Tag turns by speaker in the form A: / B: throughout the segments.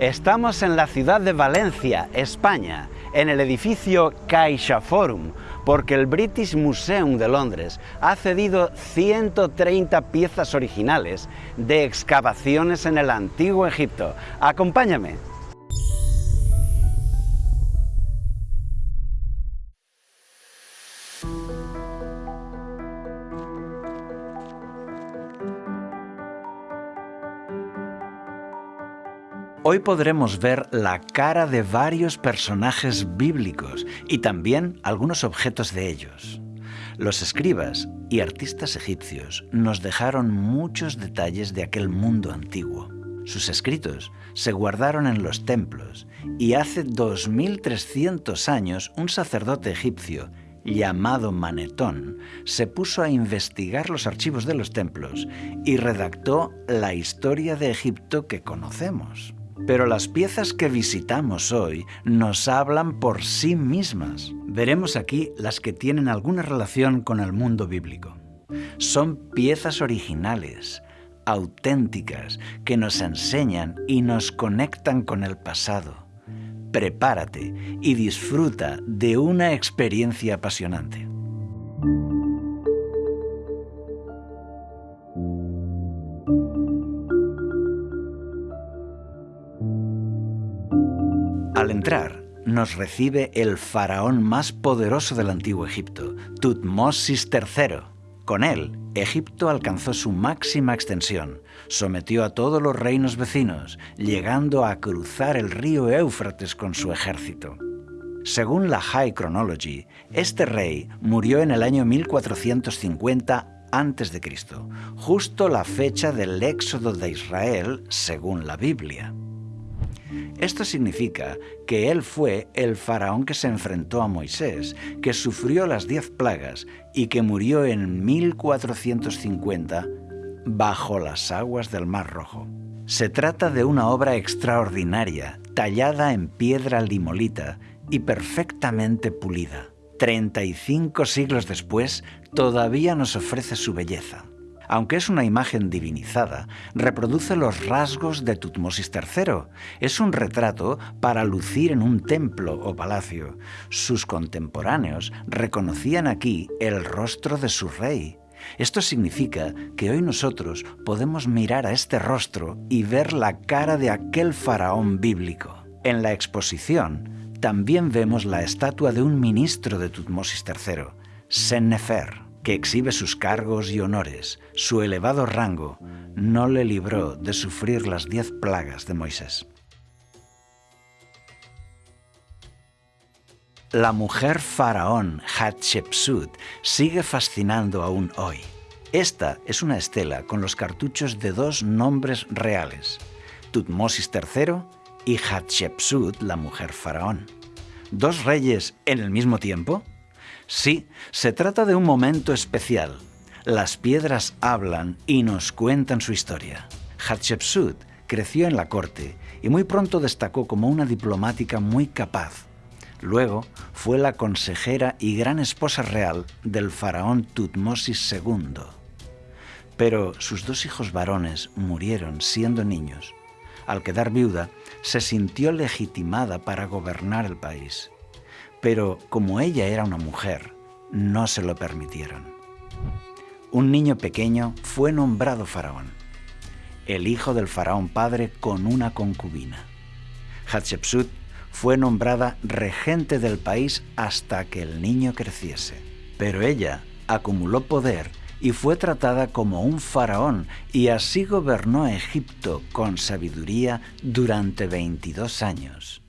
A: Estamos en la ciudad de Valencia, España, en el edificio Caixa Forum, porque el British Museum de Londres ha cedido 130 piezas originales de excavaciones en el antiguo Egipto. Acompáñame. Hoy podremos ver la cara de varios personajes bíblicos y también algunos objetos de ellos. Los escribas y artistas egipcios nos dejaron muchos detalles de aquel mundo antiguo. Sus escritos se guardaron en los templos y hace 2300 años un sacerdote egipcio llamado Manetón se puso a investigar los archivos de los templos y redactó la historia de Egipto que conocemos. Pero las piezas que visitamos hoy nos hablan por sí mismas. Veremos aquí las que tienen alguna relación con el mundo bíblico. Son piezas originales, auténticas, que nos enseñan y nos conectan con el pasado. Prepárate y disfruta de una experiencia apasionante. Al entrar, nos recibe el faraón más poderoso del antiguo Egipto, Tutmosis III. Con él, Egipto alcanzó su máxima extensión, sometió a todos los reinos vecinos, llegando a cruzar el río Éufrates con su ejército. Según la High Chronology, este rey murió en el año 1450 a.C., justo la fecha del éxodo de Israel según la Biblia. Esto significa que él fue el faraón que se enfrentó a Moisés, que sufrió las diez plagas y que murió en 1450 bajo las aguas del Mar Rojo. Se trata de una obra extraordinaria, tallada en piedra limolita y perfectamente pulida. 35 siglos después, todavía nos ofrece su belleza aunque es una imagen divinizada, reproduce los rasgos de Tutmosis III. Es un retrato para lucir en un templo o palacio. Sus contemporáneos reconocían aquí el rostro de su rey. Esto significa que hoy nosotros podemos mirar a este rostro y ver la cara de aquel faraón bíblico. En la exposición también vemos la estatua de un ministro de Tutmosis III, Sennefer que exhibe sus cargos y honores, su elevado rango, no le libró de sufrir las diez plagas de Moisés. La mujer faraón Hatshepsut sigue fascinando aún hoy. Esta es una estela con los cartuchos de dos nombres reales, Tutmosis III y Hatshepsut, la mujer faraón. ¿Dos reyes en el mismo tiempo? Sí, se trata de un momento especial. Las piedras hablan y nos cuentan su historia. Hatshepsut creció en la corte y muy pronto destacó como una diplomática muy capaz. Luego fue la consejera y gran esposa real del faraón Tutmosis II. Pero sus dos hijos varones murieron siendo niños. Al quedar viuda, se sintió legitimada para gobernar el país pero como ella era una mujer, no se lo permitieron. Un niño pequeño fue nombrado faraón, el hijo del faraón padre con una concubina. Hatshepsut fue nombrada regente del país hasta que el niño creciese, pero ella acumuló poder y fue tratada como un faraón y así gobernó Egipto con sabiduría durante 22 años.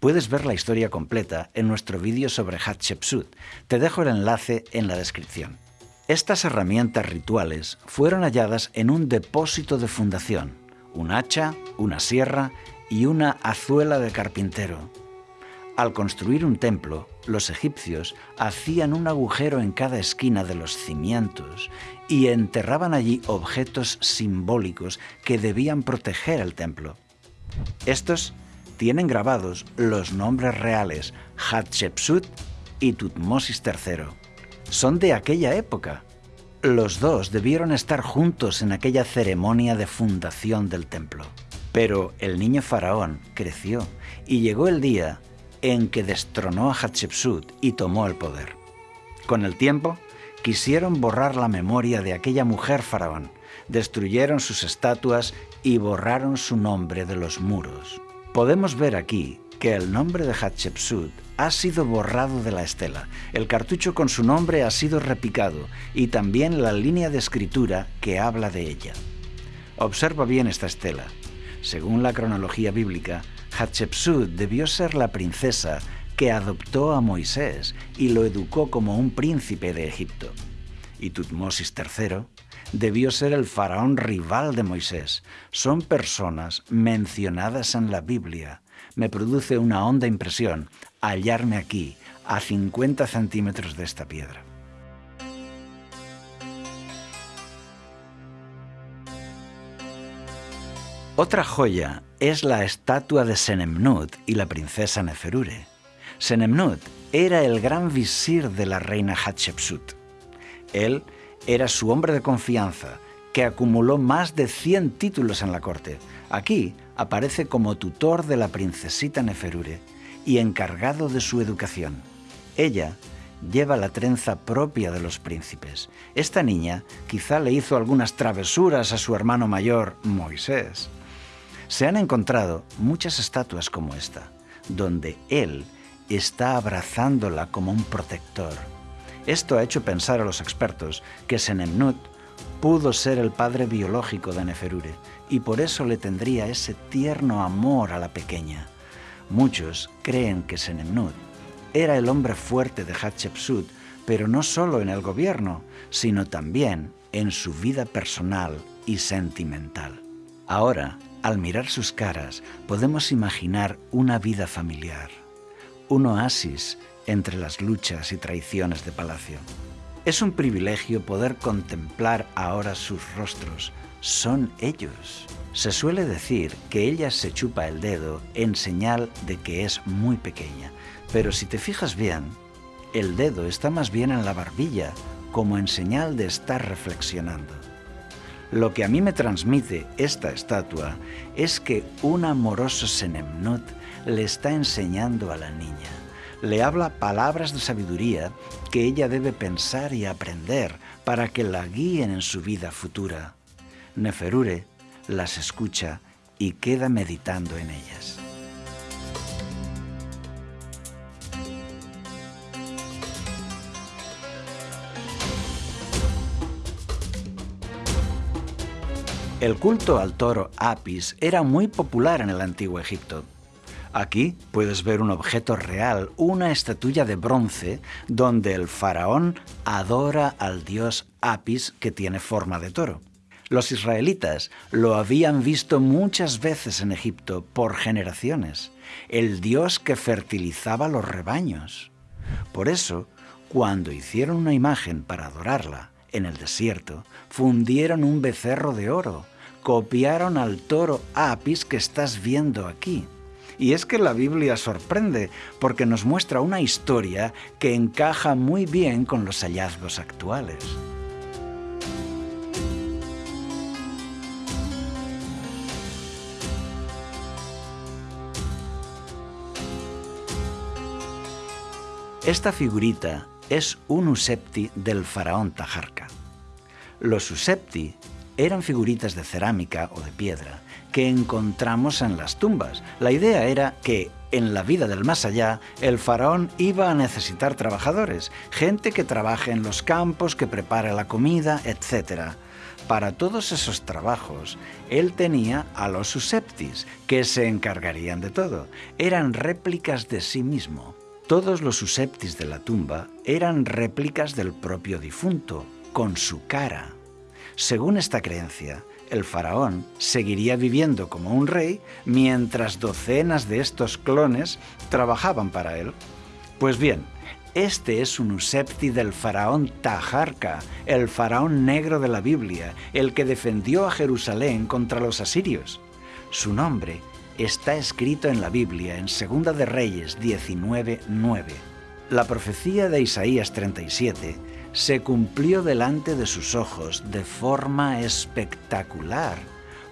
A: Puedes ver la historia completa en nuestro vídeo sobre Hatshepsut. Te dejo el enlace en la descripción. Estas herramientas rituales fueron halladas en un depósito de fundación, un hacha, una sierra y una azuela de carpintero. Al construir un templo, los egipcios hacían un agujero en cada esquina de los cimientos y enterraban allí objetos simbólicos que debían proteger el templo. Estos tienen grabados los nombres reales Hatshepsut y Tutmosis III. Son de aquella época. Los dos debieron estar juntos en aquella ceremonia de fundación del templo. Pero el niño faraón creció y llegó el día en que destronó a Hatshepsut y tomó el poder. Con el tiempo, quisieron borrar la memoria de aquella mujer faraón, destruyeron sus estatuas y borraron su nombre de los muros. Podemos ver aquí que el nombre de Hatshepsut ha sido borrado de la estela, el cartucho con su nombre ha sido repicado y también la línea de escritura que habla de ella. Observa bien esta estela. Según la cronología bíblica, Hatshepsut debió ser la princesa que adoptó a Moisés y lo educó como un príncipe de Egipto. Y Tutmosis III debió ser el faraón rival de Moisés. Son personas mencionadas en la Biblia. Me produce una honda impresión hallarme aquí, a 50 centímetros de esta piedra. Otra joya es la estatua de Senemnut y la princesa Neferure. Senemnut era el gran visir de la reina Hatshepsut. Él era su hombre de confianza, que acumuló más de 100 títulos en la corte. Aquí aparece como tutor de la princesita Neferure y encargado de su educación. Ella lleva la trenza propia de los príncipes. Esta niña quizá le hizo algunas travesuras a su hermano mayor, Moisés. Se han encontrado muchas estatuas como esta, donde él está abrazándola como un protector. Esto ha hecho pensar a los expertos que Senemnut pudo ser el padre biológico de Neferure y por eso le tendría ese tierno amor a la pequeña. Muchos creen que Senemnut era el hombre fuerte de Hatshepsut, pero no solo en el gobierno, sino también en su vida personal y sentimental. Ahora, al mirar sus caras, podemos imaginar una vida familiar, un oasis entre las luchas y traiciones de palacio. Es un privilegio poder contemplar ahora sus rostros. Son ellos. Se suele decir que ella se chupa el dedo en señal de que es muy pequeña, pero si te fijas bien, el dedo está más bien en la barbilla, como en señal de estar reflexionando. Lo que a mí me transmite esta estatua es que un amoroso Senemnut le está enseñando a la niña. Le habla palabras de sabiduría que ella debe pensar y aprender para que la guíen en su vida futura. Neferure las escucha y queda meditando en ellas. El culto al toro Apis era muy popular en el antiguo Egipto. Aquí puedes ver un objeto real, una estatuilla de bronce, donde el faraón adora al dios Apis que tiene forma de toro. Los israelitas lo habían visto muchas veces en Egipto por generaciones, el dios que fertilizaba los rebaños. Por eso, cuando hicieron una imagen para adorarla, en el desierto, fundieron un becerro de oro, copiaron al toro Apis que estás viendo aquí. Y es que la Biblia sorprende porque nos muestra una historia que encaja muy bien con los hallazgos actuales. Esta figurita es un usepti del faraón Tajarca. Los usepti eran figuritas de cerámica o de piedra que encontramos en las tumbas. La idea era que en la vida del más allá, el faraón iba a necesitar trabajadores, gente que trabaje en los campos, que prepare la comida, etc. Para todos esos trabajos, él tenía a los useptis, que se encargarían de todo. Eran réplicas de sí mismo. Todos los useptis de la tumba eran réplicas del propio difunto, con su cara. Según esta creencia, el faraón seguiría viviendo como un rey mientras docenas de estos clones trabajaban para él. Pues bien, este es un usepti del faraón Tajarca, el faraón negro de la Biblia, el que defendió a Jerusalén contra los asirios. Su nombre está escrito en la Biblia en Segunda de Reyes 19:9. La profecía de Isaías 37 se cumplió delante de sus ojos de forma espectacular,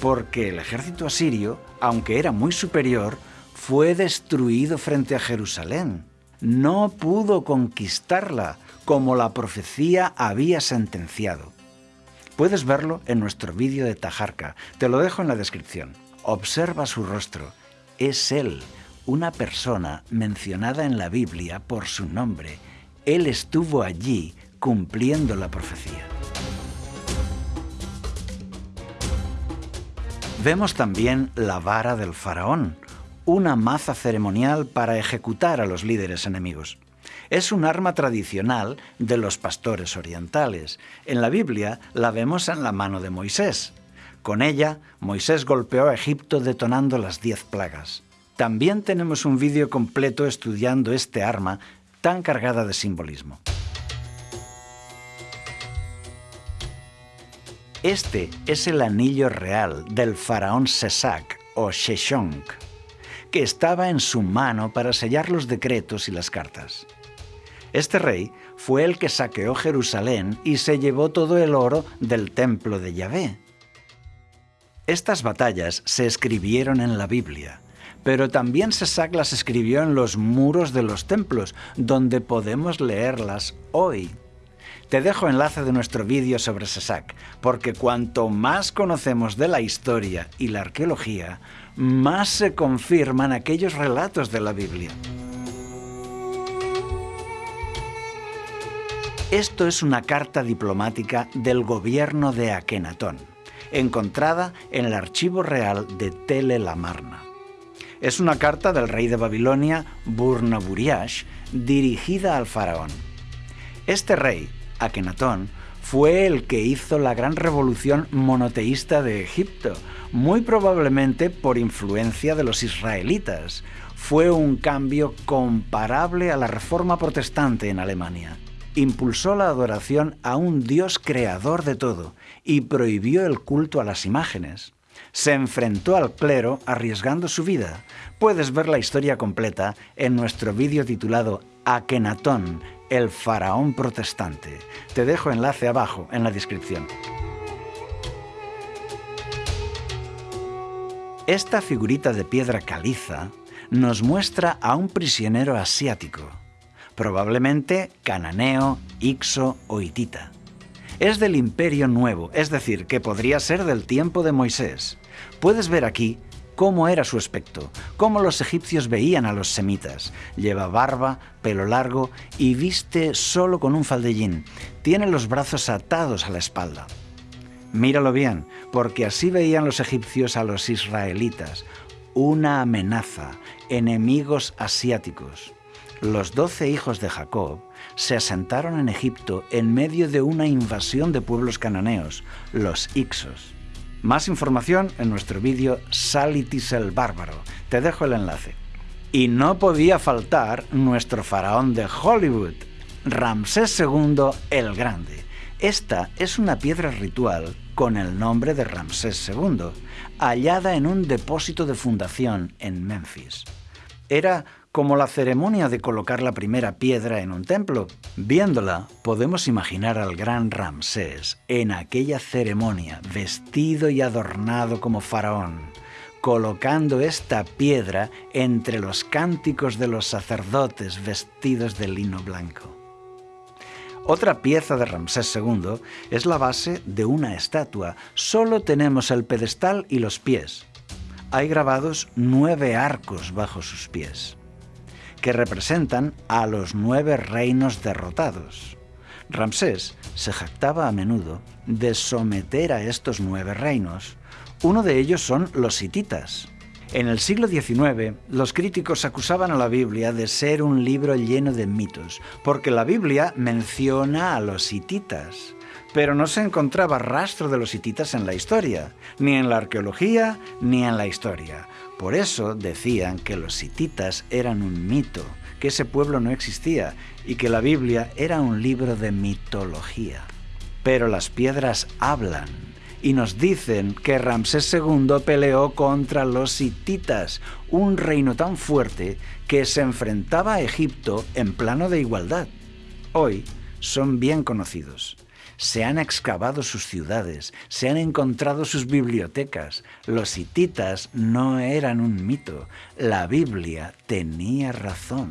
A: porque el ejército asirio, aunque era muy superior, fue destruido frente a Jerusalén. No pudo conquistarla como la profecía había sentenciado. Puedes verlo en nuestro vídeo de Tajarca, te lo dejo en la descripción. Observa su rostro. Es él, una persona mencionada en la Biblia por su nombre. Él estuvo allí cumpliendo la profecía. Vemos también la vara del faraón, una maza ceremonial para ejecutar a los líderes enemigos. Es un arma tradicional de los pastores orientales. En la Biblia la vemos en la mano de Moisés. Con ella, Moisés golpeó a Egipto detonando las diez plagas. También tenemos un vídeo completo estudiando este arma tan cargada de simbolismo. Este es el anillo real del faraón Sesac o Sheshonq, que estaba en su mano para sellar los decretos y las cartas. Este rey fue el que saqueó Jerusalén y se llevó todo el oro del templo de Yahvé. Estas batallas se escribieron en la Biblia, pero también Sesac las escribió en los muros de los templos, donde podemos leerlas hoy. Te dejo enlace de nuestro vídeo sobre Sesac, porque cuanto más conocemos de la historia y la arqueología, más se confirman aquellos relatos de la Biblia. Esto es una carta diplomática del gobierno de Akenatón, encontrada en el archivo real de Tele Lamarna. Es una carta del rey de Babilonia, Burnaburiash, dirigida al faraón. Este rey Akenatón, fue el que hizo la gran revolución monoteísta de Egipto, muy probablemente por influencia de los israelitas. Fue un cambio comparable a la reforma protestante en Alemania. Impulsó la adoración a un Dios creador de todo y prohibió el culto a las imágenes. Se enfrentó al clero arriesgando su vida. Puedes ver la historia completa en nuestro vídeo titulado Akenatón, el faraón protestante. Te dejo enlace abajo en la descripción. Esta figurita de piedra caliza nos muestra a un prisionero asiático, probablemente cananeo, ixo o hitita. Es del Imperio Nuevo, es decir, que podría ser del tiempo de Moisés. Puedes ver aquí cómo era su aspecto, cómo los egipcios veían a los semitas. Lleva barba, pelo largo y viste solo con un faldellín. Tiene los brazos atados a la espalda. Míralo bien, porque así veían los egipcios a los israelitas. Una amenaza, enemigos asiáticos. Los doce hijos de Jacob se asentaron en Egipto en medio de una invasión de pueblos cananeos, los Ixos. Más información en nuestro vídeo Salitis el Bárbaro. Te dejo el enlace. Y no podía faltar nuestro faraón de Hollywood, Ramsés II el Grande. Esta es una piedra ritual con el nombre de Ramsés II, hallada en un depósito de fundación en Memphis. Era como la ceremonia de colocar la primera piedra en un templo. Viéndola, podemos imaginar al gran Ramsés en aquella ceremonia, vestido y adornado como faraón, colocando esta piedra entre los cánticos de los sacerdotes vestidos de lino blanco. Otra pieza de Ramsés II es la base de una estatua. Solo tenemos el pedestal y los pies. Hay grabados nueve arcos bajo sus pies que representan a los nueve reinos derrotados. Ramsés se jactaba a menudo de someter a estos nueve reinos. Uno de ellos son los hititas. En el siglo XIX, los críticos acusaban a la Biblia de ser un libro lleno de mitos, porque la Biblia menciona a los hititas, pero no se encontraba rastro de los hititas en la historia, ni en la arqueología, ni en la historia. Por eso decían que los hititas eran un mito, que ese pueblo no existía y que la Biblia era un libro de mitología. Pero las piedras hablan y nos dicen que Ramsés II peleó contra los hititas, un reino tan fuerte que se enfrentaba a Egipto en plano de igualdad. Hoy son bien conocidos. Se han excavado sus ciudades, se han encontrado sus bibliotecas. Los hititas no eran un mito, la Biblia tenía razón.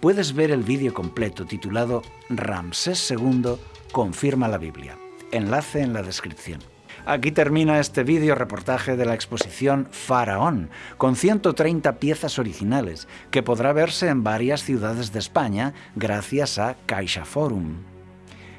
A: Puedes ver el vídeo completo titulado Ramsés II confirma la Biblia. Enlace en la descripción. Aquí termina este vídeo reportaje de la exposición Faraón, con 130 piezas originales, que podrá verse en varias ciudades de España gracias a CaixaForum.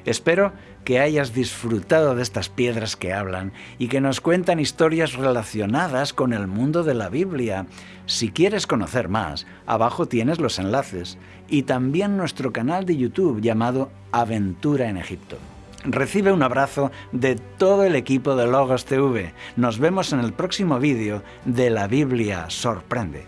A: Espero que hayas disfrutado de estas piedras que hablan y que nos cuentan historias relacionadas con el mundo de la Biblia. Si quieres conocer más, abajo tienes los enlaces y también nuestro canal de YouTube llamado Aventura en Egipto. Recibe un abrazo de todo el equipo de Logos TV. Nos vemos en el próximo vídeo de La Biblia Sorprende.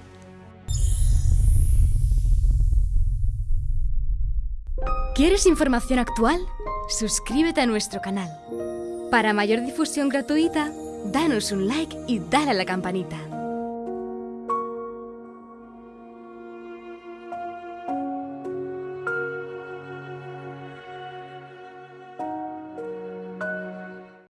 B: ¿Quieres información actual? Suscríbete a nuestro canal. Para mayor difusión gratuita, danos un like y dale a la campanita.